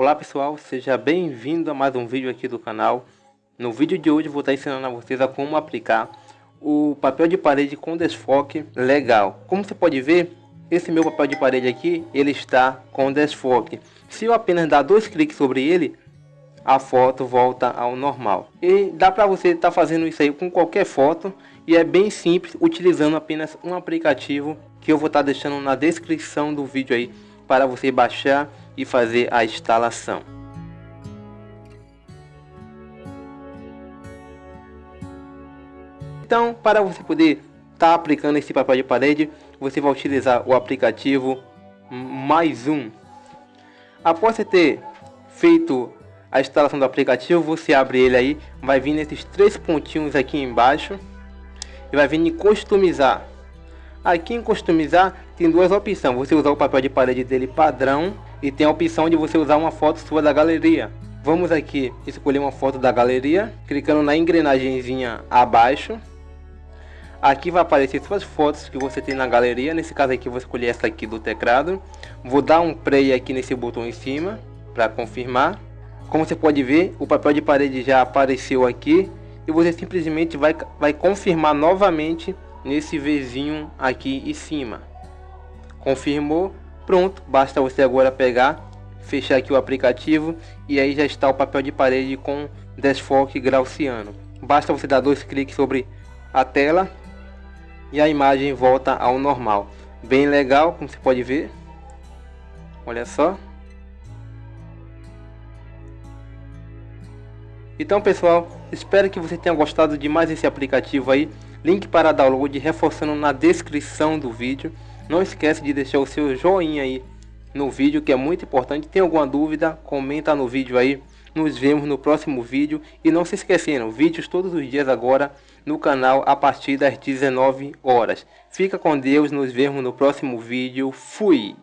Olá pessoal, seja bem-vindo a mais um vídeo aqui do canal. No vídeo de hoje vou estar ensinando a vocês a como aplicar o papel de parede com desfoque legal. Como você pode ver, esse meu papel de parede aqui, ele está com desfoque. Se eu apenas dar dois cliques sobre ele, a foto volta ao normal. E dá para você estar tá fazendo isso aí com qualquer foto e é bem simples utilizando apenas um aplicativo que eu vou estar deixando na descrição do vídeo aí para você baixar e fazer a instalação. Então, para você poder estar tá aplicando esse papel de parede, você vai utilizar o aplicativo mais um. Após você ter feito a instalação do aplicativo, você abre ele aí, vai vir nesses três pontinhos aqui embaixo e vai vir em customizar. Aqui em customizar tem duas opções, você usar o papel de parede dele padrão e tem a opção de você usar uma foto sua da galeria. Vamos aqui escolher uma foto da galeria, clicando na engrenagemzinha abaixo. Aqui vai aparecer suas fotos que você tem na galeria, nesse caso aqui vou escolher essa aqui do teclado. Vou dar um play aqui nesse botão em cima para confirmar. Como você pode ver, o papel de parede já apareceu aqui e você simplesmente vai, vai confirmar novamente nesse vizinho aqui em cima. Confirmou, pronto, basta você agora pegar, fechar aqui o aplicativo e aí já está o papel de parede com desfoque gaussiano. Basta você dar dois cliques sobre a tela e a imagem volta ao normal. Bem legal, como você pode ver. Olha só. Então pessoal, espero que você tenha gostado de mais esse aplicativo aí. Link para download reforçando na descrição do vídeo. Não esquece de deixar o seu joinha aí no vídeo que é muito importante. Tem alguma dúvida? Comenta no vídeo aí. Nos vemos no próximo vídeo. E não se esquecendo, vídeos todos os dias agora no canal a partir das 19 horas. Fica com Deus, nos vemos no próximo vídeo. Fui!